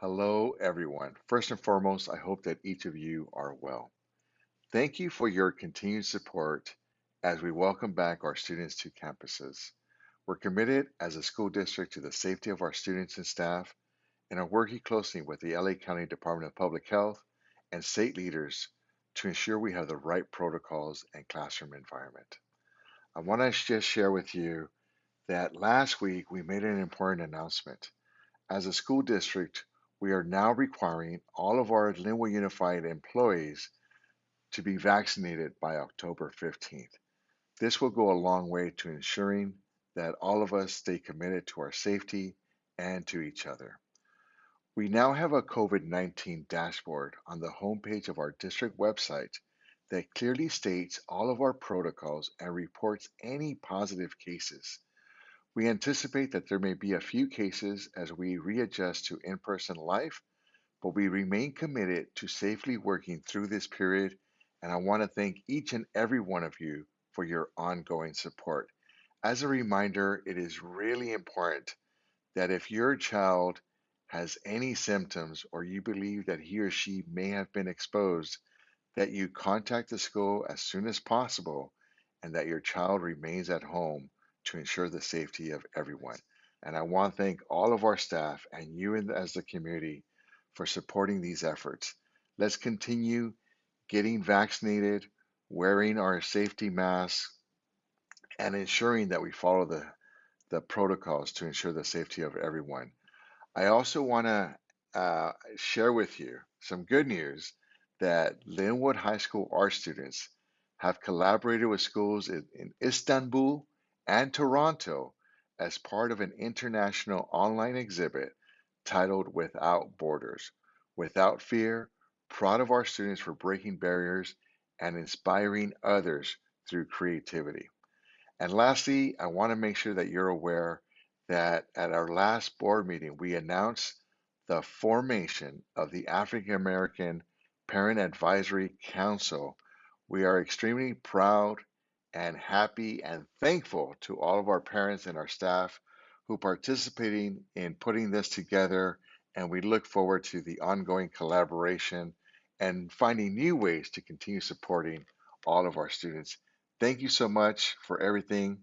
Hello, everyone. First and foremost, I hope that each of you are well. Thank you for your continued support as we welcome back our students to campuses. We're committed as a school district to the safety of our students and staff and are working closely with the LA County Department of Public Health and state leaders to ensure we have the right protocols and classroom environment. I want to just share with you that last week we made an important announcement. As a school district, we are now requiring all of our Lynwood Unified employees to be vaccinated by October 15th. This will go a long way to ensuring that all of us stay committed to our safety and to each other. We now have a COVID 19 dashboard on the homepage of our district website that clearly states all of our protocols and reports any positive cases. We anticipate that there may be a few cases as we readjust to in person life, but we remain committed to safely working through this period. And I want to thank each and every one of you for your ongoing support. As a reminder, it is really important that if your child has any symptoms or you believe that he or she may have been exposed, that you contact the school as soon as possible and that your child remains at home to ensure the safety of everyone. And I want to thank all of our staff and you as the community for supporting these efforts. Let's continue getting vaccinated, wearing our safety masks, and ensuring that we follow the, the protocols to ensure the safety of everyone. I also want to uh, share with you some good news that Lynwood High School art students have collaborated with schools in, in Istanbul and Toronto as part of an international online exhibit titled Without Borders. Without fear, proud of our students for breaking barriers and inspiring others through creativity. And lastly, I want to make sure that you're aware that at our last board meeting, we announced the formation of the African American Parent Advisory Council. We are extremely proud and happy and thankful to all of our parents and our staff who participating in putting this together and we look forward to the ongoing collaboration and finding new ways to continue supporting all of our students. Thank you so much for everything.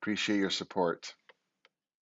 Appreciate your support.